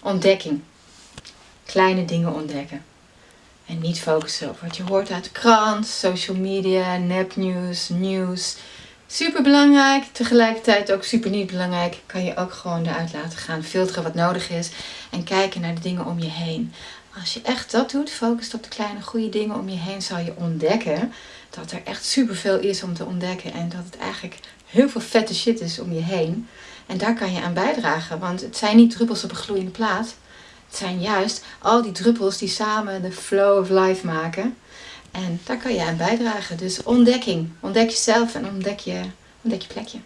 ontdekking. Kleine dingen ontdekken. En niet focussen op wat je hoort uit de krant, social media, nepnieuws, nieuws. Super belangrijk, tegelijkertijd ook super niet belangrijk. Kan je ook gewoon eruit laten gaan, filteren wat nodig is en kijken naar de dingen om je heen. Als je echt dat doet, focust op de kleine goede dingen om je heen, zal je ontdekken dat er echt superveel is om te ontdekken. En dat het eigenlijk heel veel vette shit is om je heen. En daar kan je aan bijdragen, want het zijn niet druppels op een gloeiende plaat. Het zijn juist al die druppels die samen de flow of life maken. En daar kan je aan bijdragen. Dus ontdekking. Ontdek jezelf en ontdek je, ontdek je plekje.